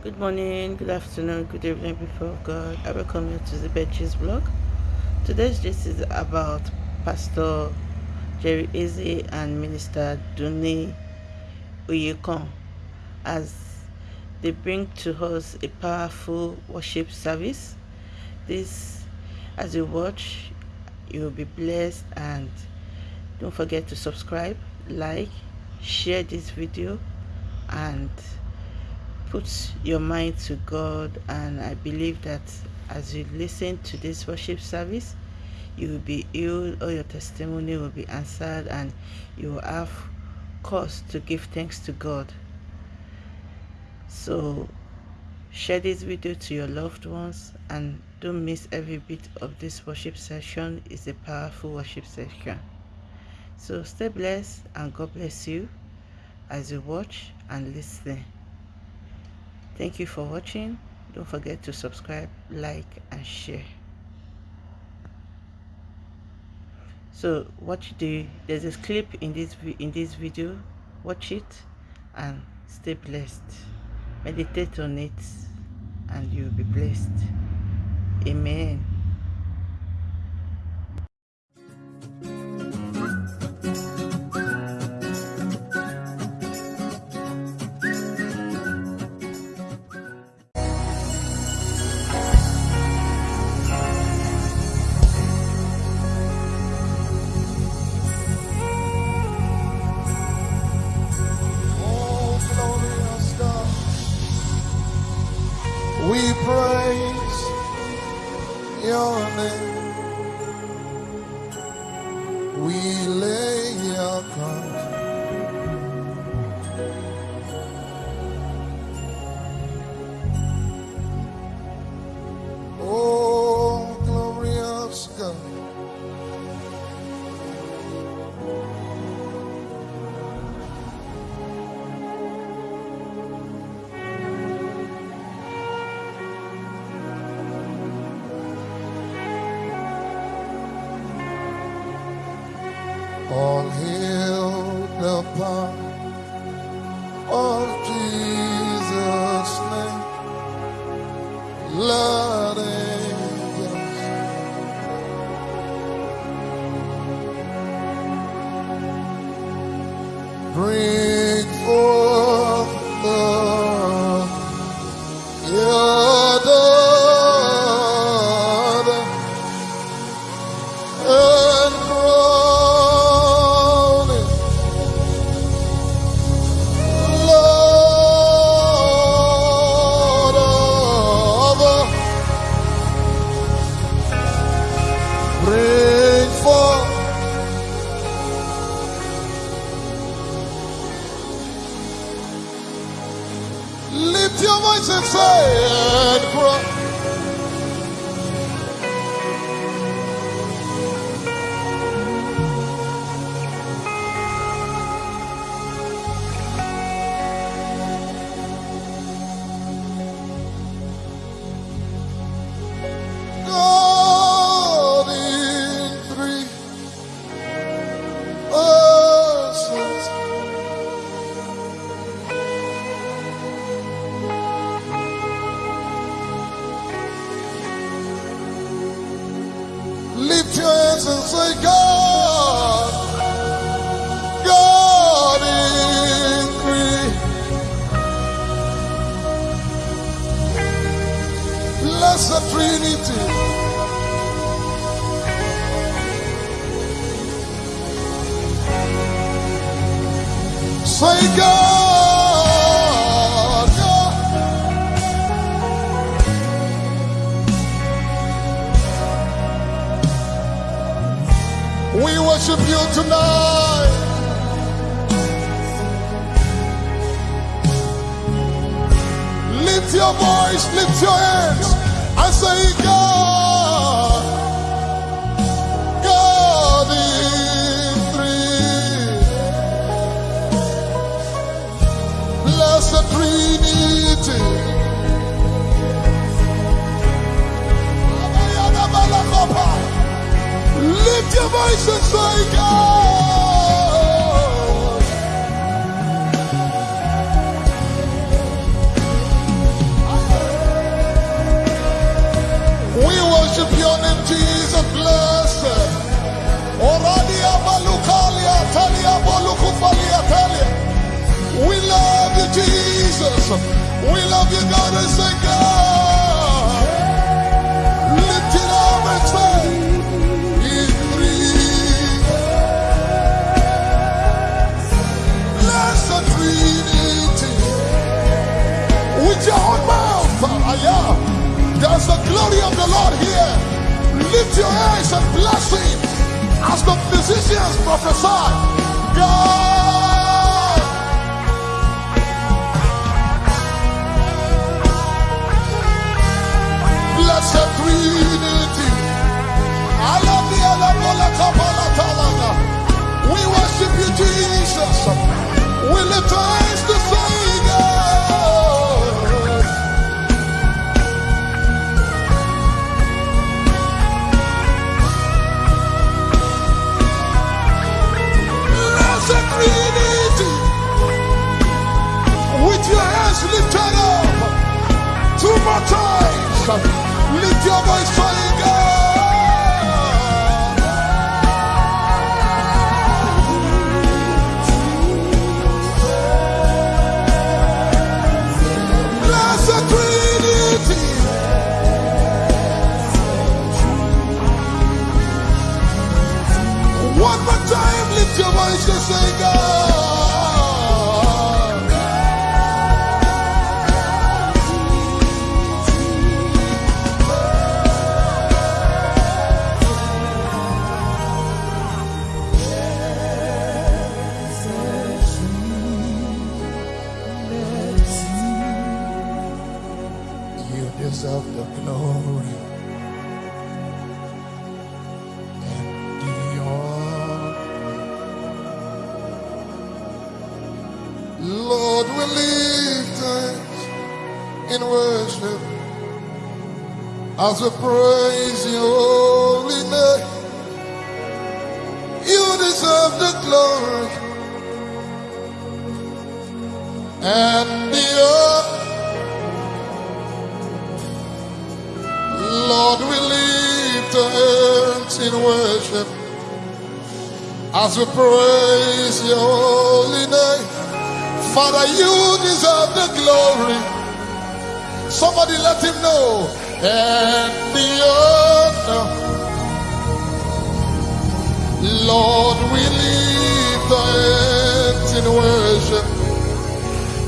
Good morning, good afternoon, good evening before God. I welcome you to the Betches blog. Today's gist is about Pastor Jerry Eze and Minister Dunni Oyekan as they bring to us a powerful worship service. This, as you watch, you will be blessed and don't forget to subscribe, like, share this video and put your mind to God and I believe that as you listen to this worship service you will be healed or your testimony will be answered and you will have cause to give thanks to God. So share this video to your loved ones and don't miss every bit of this worship session. It's a powerful worship session. So stay blessed and God bless you as you watch and listen Thank you for watching. Don't forget to subscribe, like, and share. So watch the there's a clip in this in this video. Watch it and stay blessed. Meditate on it and you'll be blessed. Amen. Hail voice, lift your hands, and say, God, God in three. Blessed Trinity. Lift your voice and say, God. We love you, Jesus. We love you, God, and say, God. Lift it up and say, in three. Trinity. With your own mouth, ah, there's the glory of the Lord here. Lift your hands and bless him as the physicians prophesy. God. We worship you, Jesus. We lift our your voice, in worship as we praise your holy name. You deserve the glory and the honor. Lord, we lift hands in worship as we praise your holy name. Father, you deserve the glory. Somebody let him know. And the honor. Lord, we lift our hands in worship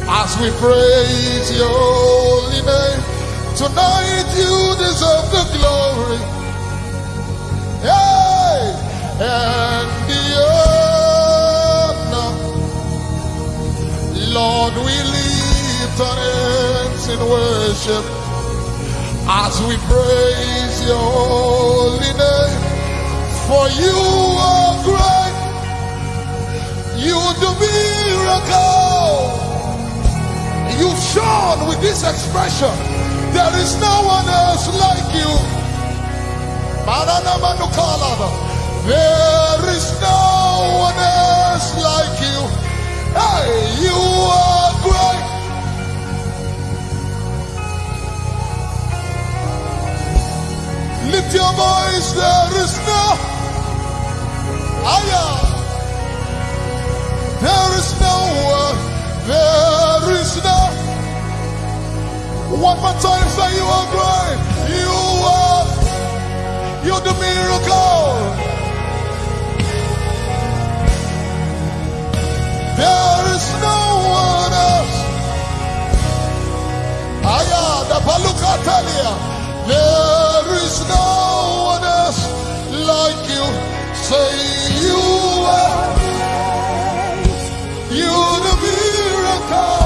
as we praise your holy name. Tonight you deserve the glory. Hey! And the honor. Lord, we lift our hands in worship as we praise your holy name. For you are great. You do miracles. You've shown with this expression, there is no one else like you. There is no one else like you. Hey, you are great. Lift your voice, there is no. Aya. There is no one. There is no. One more time, say you are great. You are. You're the miracle. There is no one else. Aya, the Baluka Talia. There is no one else like you. Say you are. You're the miracle.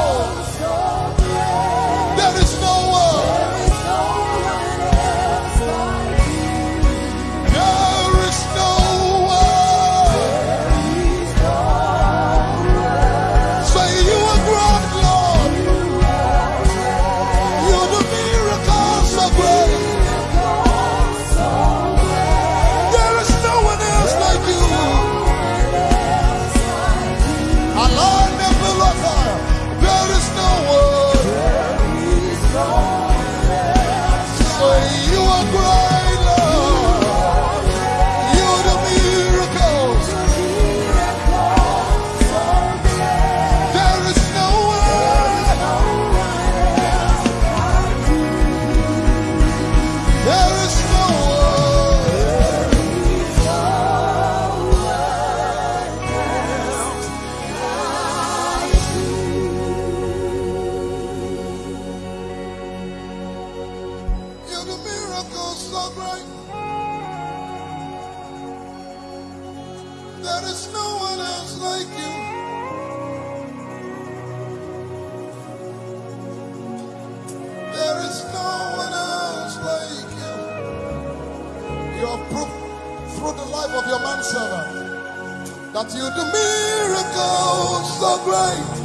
through the life of your manservant that you do miracles so great.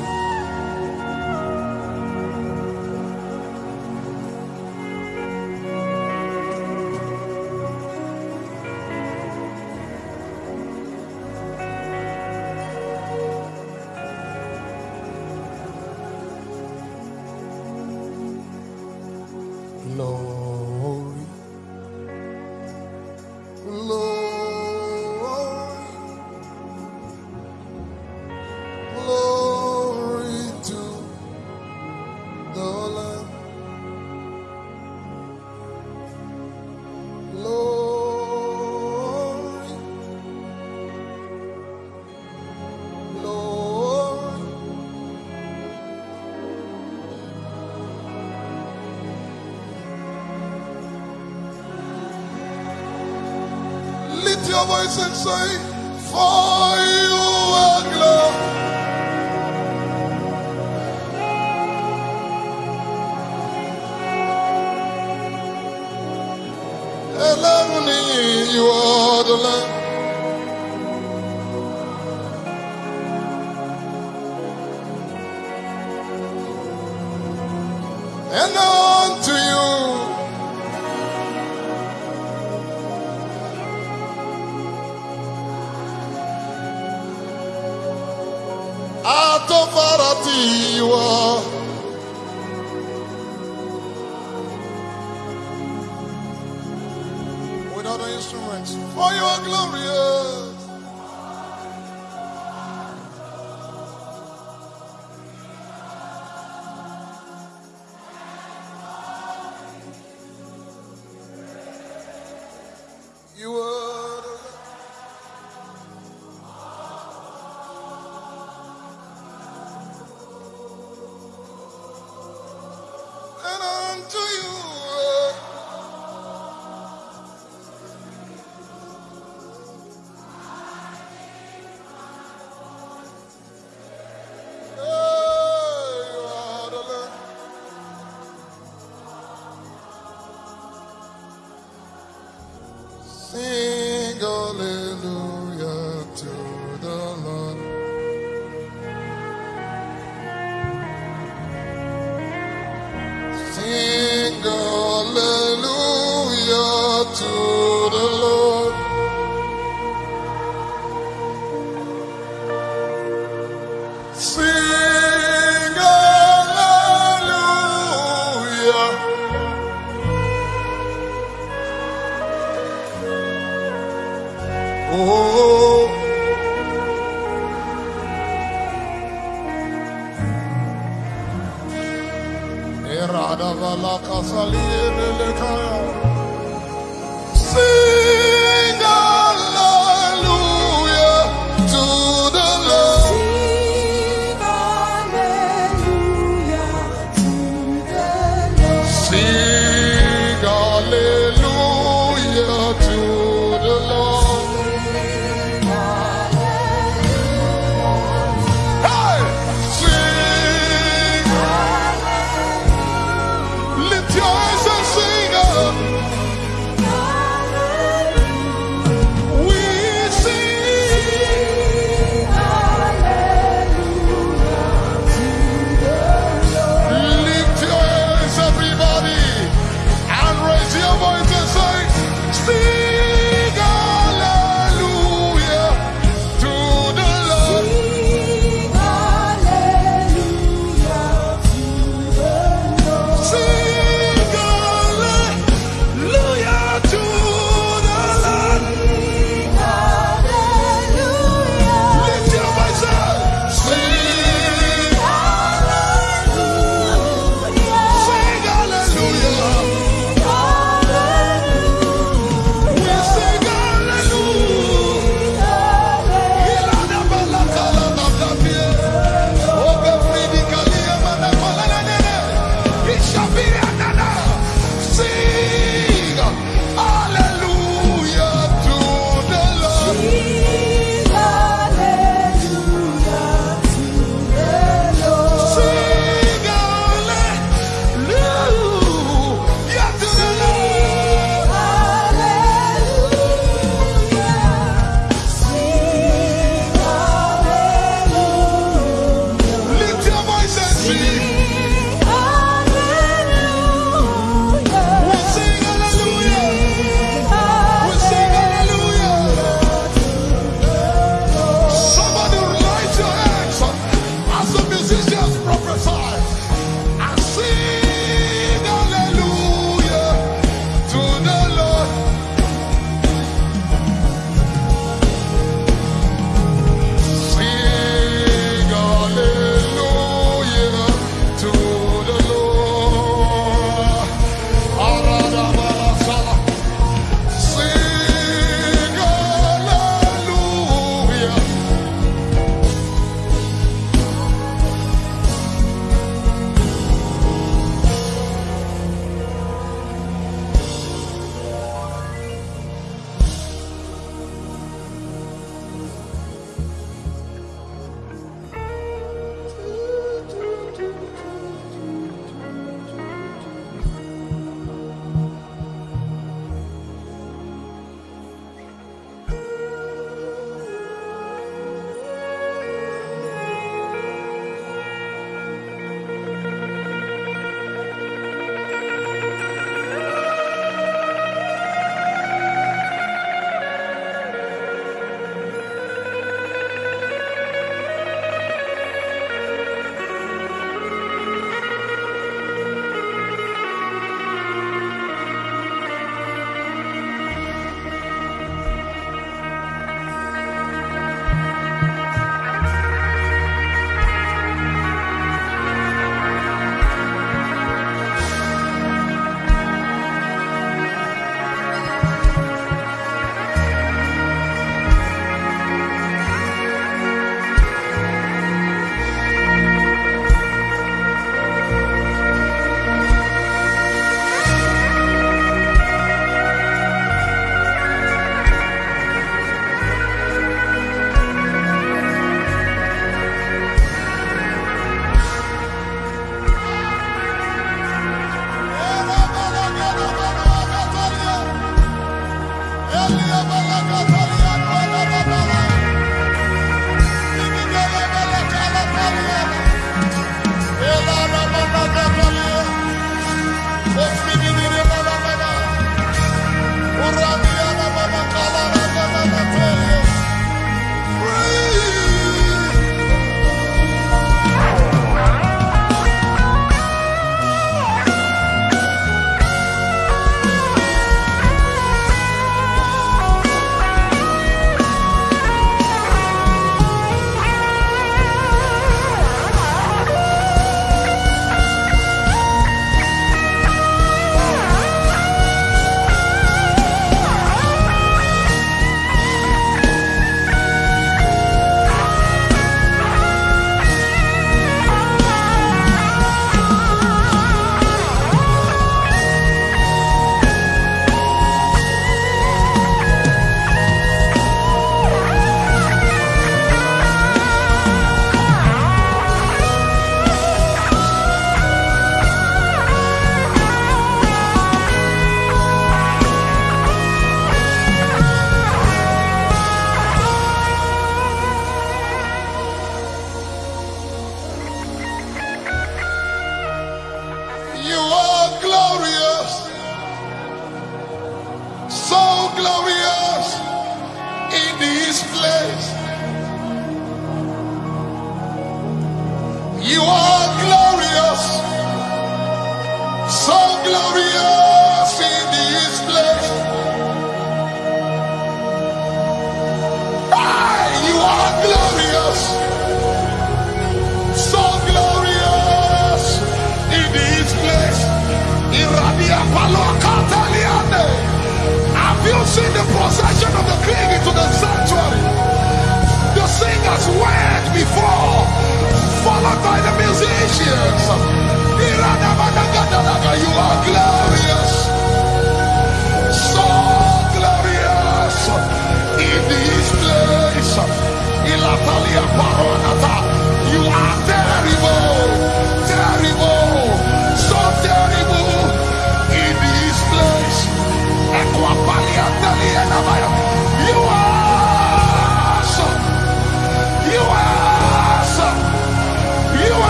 say, For you are glad. Alone you are the land.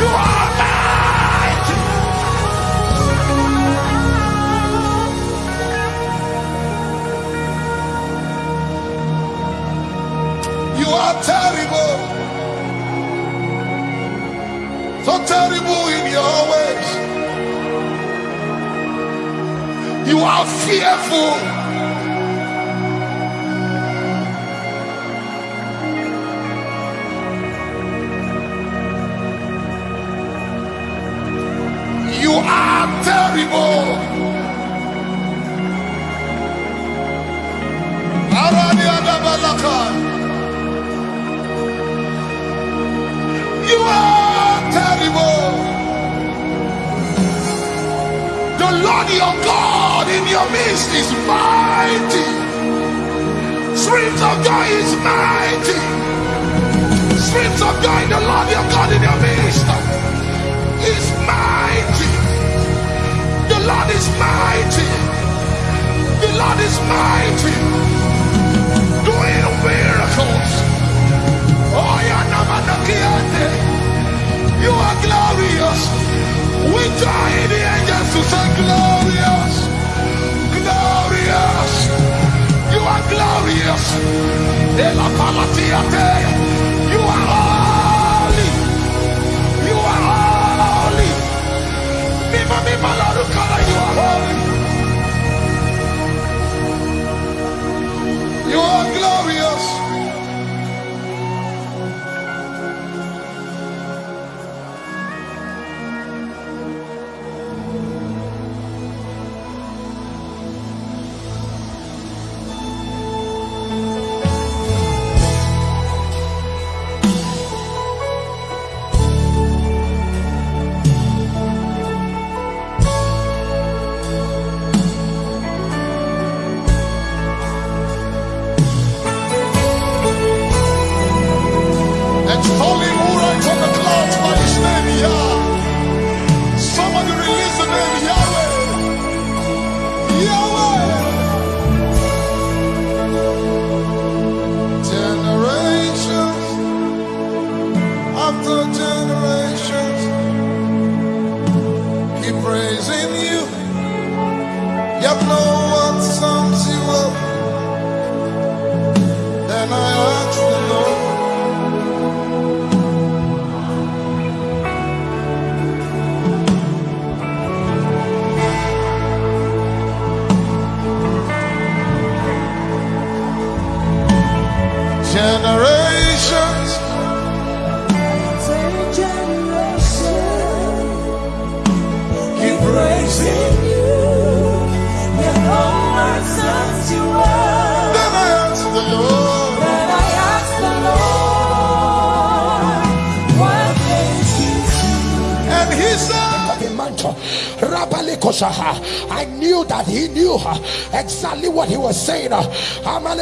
You are mine you are terrible. So terrible in your ways. You are fearful. Spirit of God is mighty. Spirit of God, the Lord your God in your midst is mighty. The Lord is mighty. The Lord is mighty. Doing miracles. Oh, you are you are glorious. We join the angels to say glorious. de la palatia tea.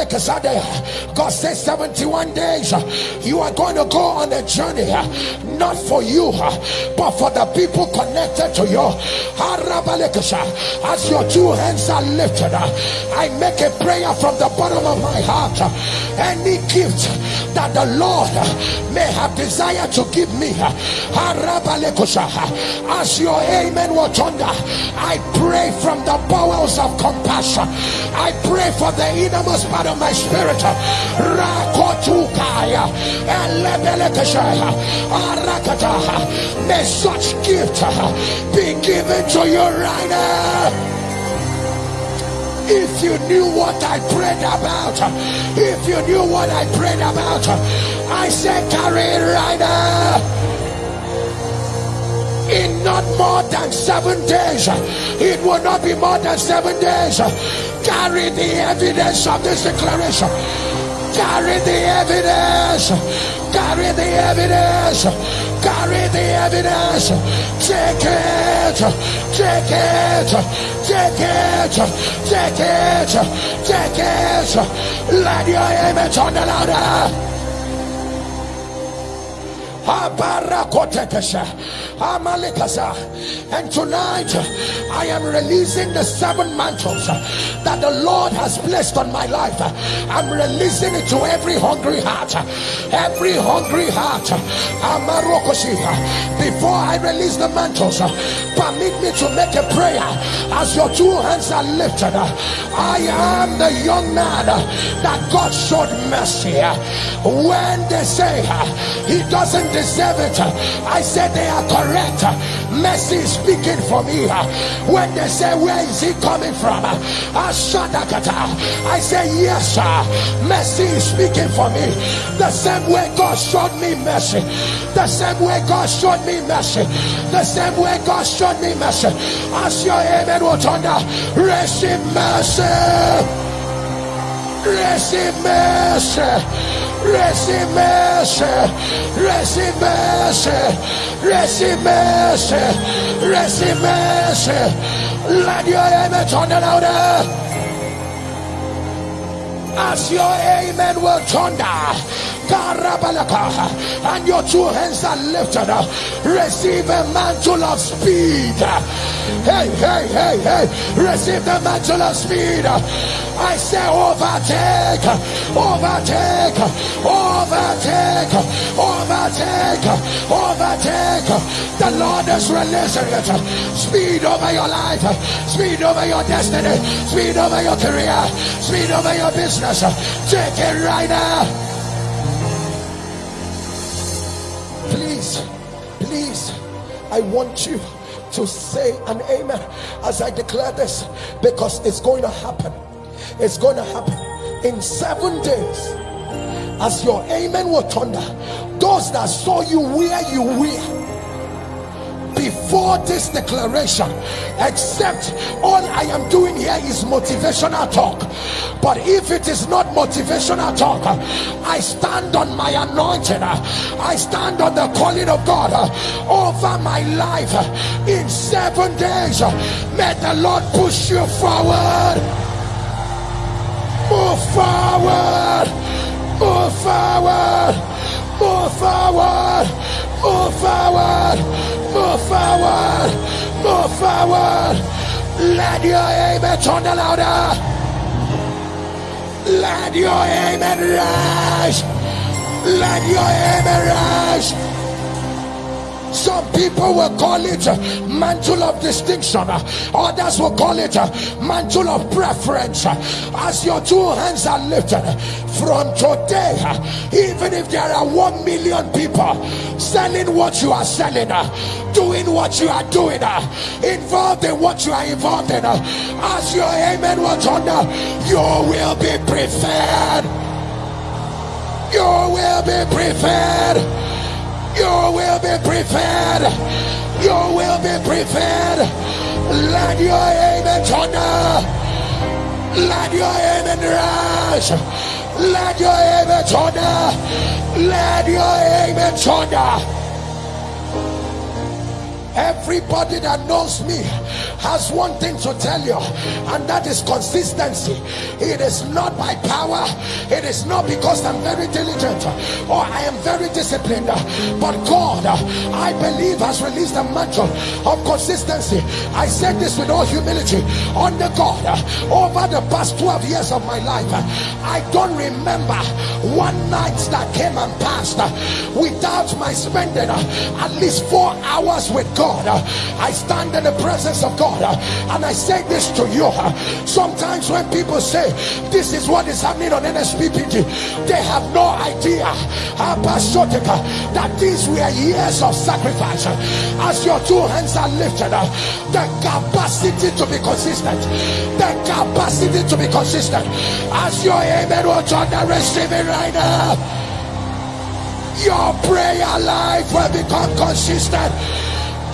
God says 71 days you are going to go on a journey, not for you, but for the people connected to you. As your two hands are lifted, I make a prayer from the bottom of my heart. Any gift that the Lord may have desired to give me, as your amen will thunder, I pray from the bowels of compassion. I pray for the innermost part of my spirit. May such gift be given to you right now. If you knew what I prayed about, if you knew what I prayed about, I said, carry now in not more than seven days. It will not be more than seven days. Carry the evidence of this declaration. Carry the evidence. Carry the evidence. Carry the evidence. Take it. Take it. Take it. Take it. Take it. Let your image on the louder. And tonight I am releasing the seven mantles that the Lord has placed on my life. I'm releasing it to every hungry heart. Every hungry heart. Before I release the mantles, permit me to make a prayer as your two hands are lifted. I am the young man that God showed mercy. When they say he doesn't deserve it, I said they are correct. Mercy is speaking for me. When they say, Where is he coming from? I say, Yes, sir. Mercy is speaking for me. The same way God showed me mercy. The same way God showed me mercy. The same way God showed me mercy. As your amen will thunder, receive mercy. Receive mercy. Receive mercy. Receive mercy. Receive mercy. Receive mercy. Let your amen thunder louder as your amen will thunder. And your two hands are lifted up. Receive a mantle of speed. Hey, hey, hey, hey. Receive the mantle of speed. I say overtake, overtake, overtake, overtake, overtake. The Lord is releasing it. Speed over your life, speed over your destiny, speed over your career, speed over your business. Take it right now. I want you to say an amen as I declare this because it's going to happen. It's going to happen in seven days. As your amen will thunder, those that saw you where you were before this declaration except all i am doing here is motivational talk. But if it is not motivational talk i stand on my anointing. I stand on the calling of god over my life in seven days. May the lord push you forward. Move forward. Move forward. Move forward move forward move forward move forward. Let your amen turn the louder. Let your amen rise let your amen rise some people will call it mantle of distinction. Others will call it mantle of preference. As your two hands are lifted from today even if there are one million people selling what you are selling doing what you are doing involved in what you are involved in as your amen will thunder you will be preferred. You will be prepared. You will be prepared. You will be prepared. Let your amen thunder. Let your amen rise. Let your amen thunder. Let your amen thunder. Everybody that knows me has one thing to tell you, and that is consistency. It is not by power, it is not because I'm very diligent or I am very disciplined, but God, I believe, has released a mantle of consistency. I said this with all humility under God over the past 12 years of my life. I don't remember one night that came and passed without my spending at least four hours with God. I stand in the presence of God and I say this to you. Sometimes when people say this is what is happening on NSPPD, they have no idea ah, how that these were years of sacrifice. As your two hands are lifted, the capacity to be consistent, the capacity to be consistent. As your amen, will turn receive it right now. Your prayer life will become consistent.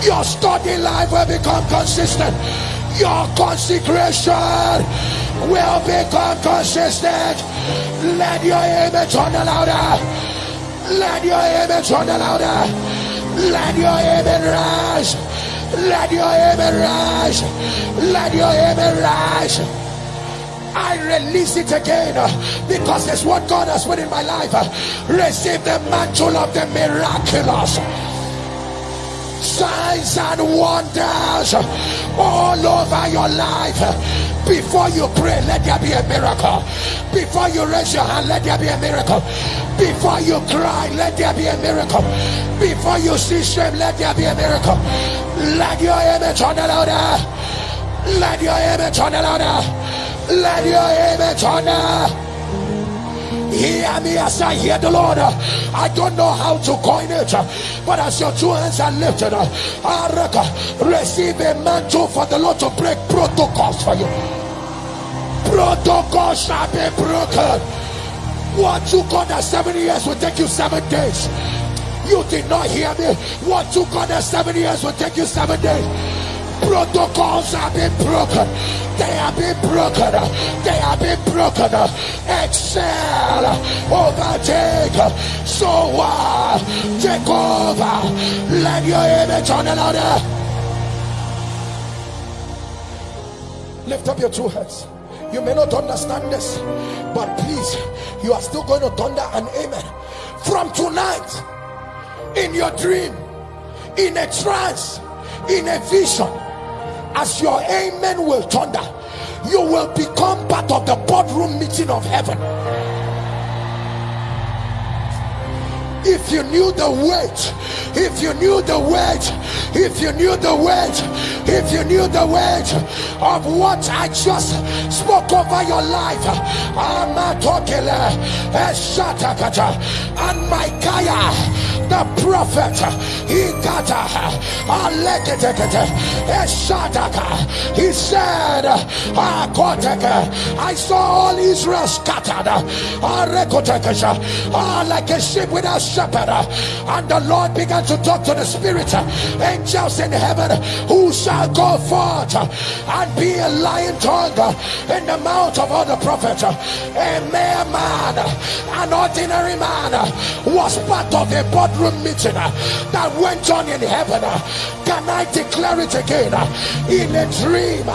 Your study life will become consistent. Your consecration will become consistent. Let your image turn louder. Let your image turn louder. Let your image rise. Let your image rise. Let your image rise. I release it again uh, because it's what God has put in my life. Uh, receive the mantle of the miraculous signs and wonders all over your life. Before you pray, let there be a miracle. Before you raise your hand, let there be a miracle. Before you cry, let there be a miracle. Before you see shame, let there be a miracle. Let your image the louder. Let your image the louder. Let your image on the Hear me as I hear the Lord. I don't know how to coin it, but as your two hands are lifted, up, I receive a mantle for the Lord to break protocols for you. Protocols shall be broken. What you got at seven years will take you seven days. You did not hear me. What you got at seven years will take you seven days protocols have been broken. They have been broken. They have been broken. Excel, overtake, so uh, take over. Let your image on another. Lift up your two hands. You may not understand this, but please, you are still going to thunder and amen. From tonight, in your dream, in a trance, in a vision, as your amen will thunder you will become part of the boardroom meeting of heaven. If you knew the weight if you knew the weight if you knew the weight if you knew the weight of what i just spoke over your life and micaiah the prophet Ikata Aleketekete Eshadaka he said ah, I saw all Israel scattered. Ah, ah, like a sheep without shepherd. And the Lord began to talk to the spirit angels in heaven who shall go forth and be a lion tongue in the mouth of all the prophets? A mere man an ordinary man was part of a boardroom meeting uh, that went on in heaven. Uh, can I declare it again? Uh, in a dream,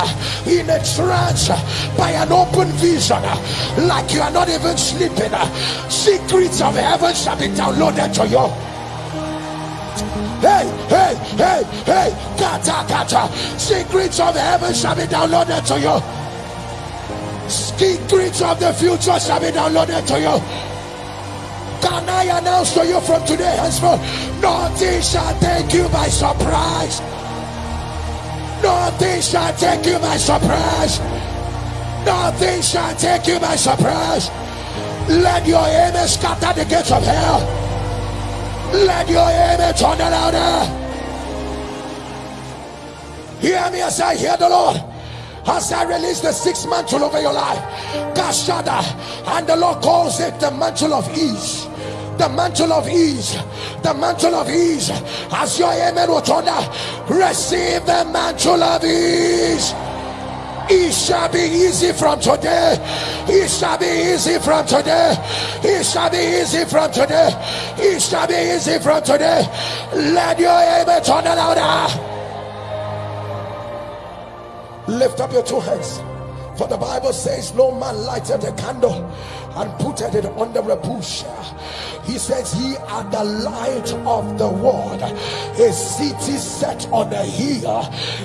in a trance, by an open vision, like you are not even sleeping, secrets of heaven shall be downloaded to you hey, hey, hey, hey, kata, kata. Secrets of heaven shall be downloaded to you. Secrets of the future shall be downloaded to you. Can I announce to you from today henceforth? Nothing shall take you by surprise. Nothing shall take you by surprise. Nothing shall take you by surprise. Let your amen scatter the gates of hell. Let your amen turn louder. Hear me as I hear the Lord as I release the sixth mantle over your life. Kashada, and the Lord calls it the mantle of ease. The mantle of ease, the mantle of ease. As your amen will thunder, receive the mantle of ease. It shall be easy from today. It shall be easy from today. It shall be easy from today. It shall be easy from today. Let your amen thunder louder. Lift up your two hands. For the Bible says, No man lighted a candle and putted it under a bush. He says, Ye are the light of the world, a city set on a hill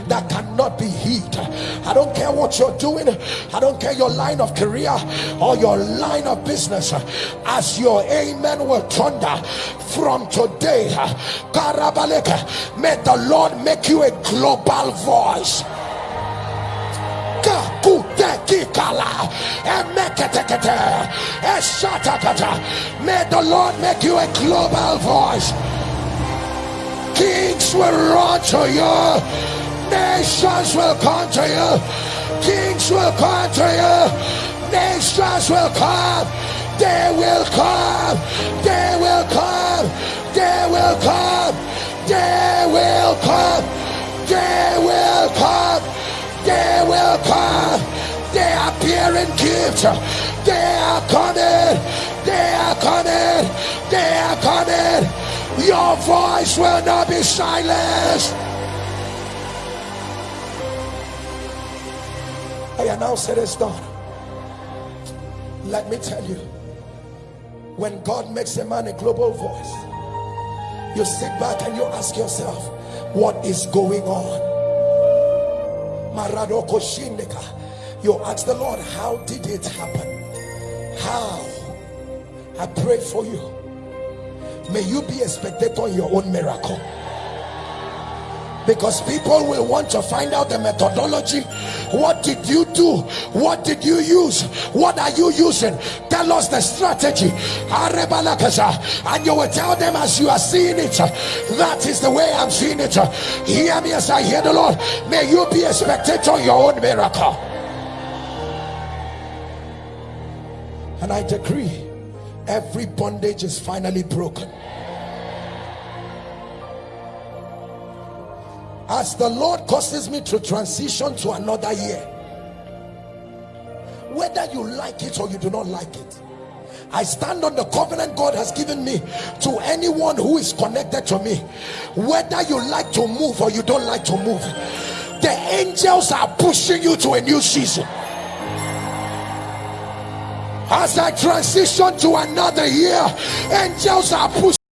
that cannot be hid. I don't care what you're doing, I don't care your line of career or your line of business, as your amen will thunder from today. May the Lord make you a global voice may the lord make you a global voice. Kings will run to you. Nations will come to you. Kings will come to you. Nations will come. They will come. They will come. They will come. They will come. They will come. They will come. they are bearing gifts. They are coming. They are coming. They are coming. Your voice will not be silenced. I announce it is done. Let me tell you when God makes a man a global voice you sit back and you ask yourself what is going on. You ask the Lord, how did it happen? How? I pray for you. May you be a spectator in your own miracle. Because people will want to find out the methodology. What did you do? What did you use? What are you using? Tell us the strategy. And you will tell them as you are seeing it. That is the way I'm seeing it. Hear me as I hear the Lord. May you be a spectator in your own miracle. And I decree every bondage is finally broken. as the Lord causes me to transition to another year whether you like it or you do not like it I stand on the covenant God has given me to anyone who is connected to me whether you like to move or you don't like to move the angels are pushing you to a new season as I transition to another year angels are pushing